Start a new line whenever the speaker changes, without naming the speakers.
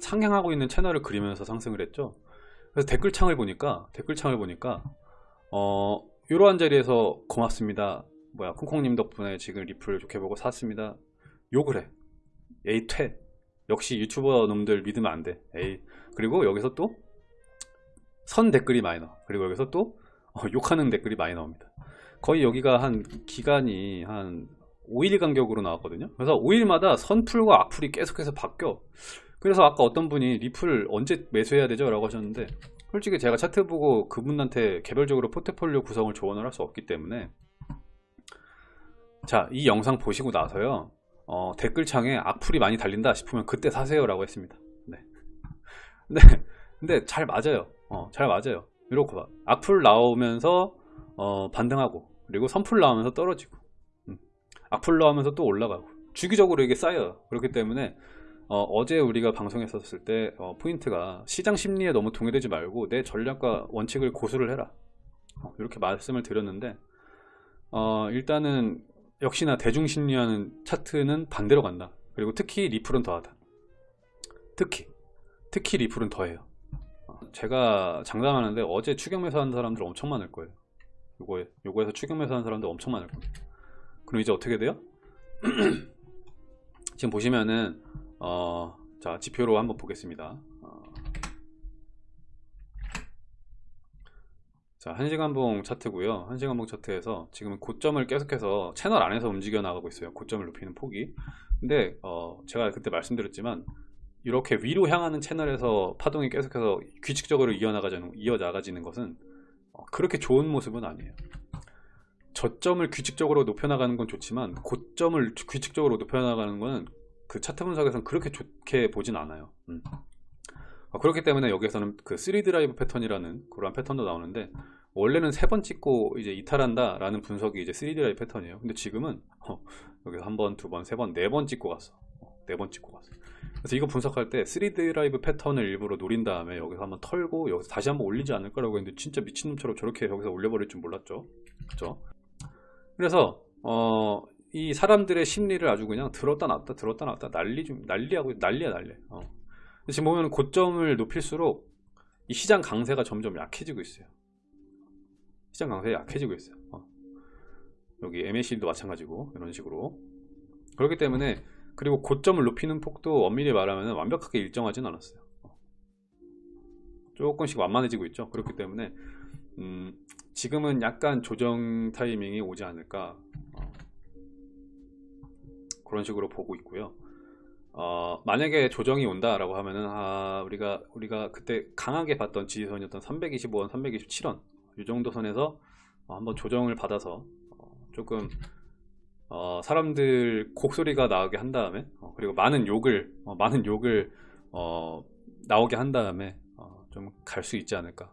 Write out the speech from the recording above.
상향하고 있는 채널을 그리면서 상승을 했죠. 그래서 댓글창을 보니까 댓글창을 보니까 어 이러한 자리에서 고맙습니다. 뭐야 콩콩님 덕분에 지금 리플 좋게 보고 샀습니다. 욕을 해 에이 퇴. 역시 유튜버 놈들 믿으면 안 돼. 에이. 그리고 여기서 또 선 댓글이 많이 나와 그리고 여기서 또 어, 욕하는 댓글이 많이 나옵니다. 거의 여기가 한 기간이 한 5일 간격으로 나왔거든요. 그래서 5일마다 선풀과 악풀이 계속해서 바뀌어 그래서 아까 어떤 분이 리플 언제 매수해야 되죠? 라고 하셨는데 솔직히 제가 차트 보고 그분한테 개별적으로 포트폴리오 구성을 조언을 할 수 없기 때문에 자 이 영상 보시고 나서요. 어, 댓글창에 악플이 많이 달린다 싶으면 그때 사세요 라고 했습니다. 네. 근데, 근데 잘 맞아요. 어, 잘 맞아요. 이렇게 봐. 악플 나오면서 어, 반등하고 그리고 선풀 나오면서 떨어지고 음. 악플 나오면서 또 올라가고. 주기적으로 이게 쌓여요. 그렇기 때문에 어, 제 우리가 방송했었을 때 어, 포인트가 시장 심리에 너무 동요되지 말고 내 전략과 원칙을 고수를 해라. 어, 이렇게 말씀을 드렸는데 어, 일단은 역시나 대중 심리하는 차트는 반대로 간다. 그리고 특히 리플은 더하다. 특히 특히 리플은 더해요. 어, 제가 장담하는데 어제 추격 매수 하는 사람들 엄청 많을 거예요. 요거에, 요거에서 추격 매수 하는 사람들 엄청 많을 겁니다. 그럼 이제 어떻게 돼요? 지금 보시면은 어, 자 지표로 한번 보겠습니다. 어, 자 1시간봉 차트고요. 1시간봉 차트에서 지금 고점을 계속해서 채널 안에서 움직여 나가고 있어요. 고점을 높이는 폭이. 근데 어, 제가 그때 말씀드렸지만 이렇게 위로 향하는 채널에서 파동이 계속해서 규칙적으로 이어나가지는, 이어나가지는 것은 어, 그렇게 좋은 모습은 아니에요. 저점을 규칙적으로 높여나가는 건 좋지만 고점을 규칙적으로 높여나가는 것은 그 차트 분석에서는 그렇게 좋게 보진 않아요. 음. 어, 그렇기 때문에 여기에서는 그 3드라이브 패턴이라는 그런 패턴도 나오는데 원래는 세 번 찍고 이제 이탈한다 라는 분석이 이제 3드라이브 패턴이에요. 근데 지금은 어, 여기서 한 번, 두 번, 세 번, 네 번 찍고 갔어. 어, 네번 찍고 갔어. 그래서 이거 분석할 때 3드라이브 패턴을 일부러 노린 다음에 여기서 한번 털고 여기서 다시 한번 올리지 않을 거라고 했는데 진짜 미친놈처럼 저렇게 여기서 올려버릴 줄 몰랐죠. 그렇죠 그래서 어, 이 사람들의 심리를 아주 그냥 들었다 놨다 들었다 놨다 난리 좀 난리하고 난리야 난리. 어. 지금 보면 고점을 높일수록 이 시장 강세가 점점 약해지고 있어요. 시장 강세가 약해지고 있어요. 어. 여기 MAC도 마찬가지고 이런 식으로. 그렇기 때문에 그리고 고점을 높이는 폭도 엄밀히 말하면 완벽하게 일정하진 않았어요. 어. 조금씩 완만해지고 있죠. 그렇기 때문에 음, 지금은 약간 조정 타이밍이 오지 않을까 그런 식으로 보고 있고요. 어, 만약에 조정이 온다라고 하면은 아, 우리가 우리가 그때 강하게 봤던 지지선이었던 325원, 327원 이 정도 선에서 어, 한번 조정을 받아서 어, 조금 어, 사람들 곡소리가 나오게 한 다음에 어, 그리고 많은 욕을 어, 많은 욕을 어, 나오게 한 다음에 좀 갈 수 있지 않을까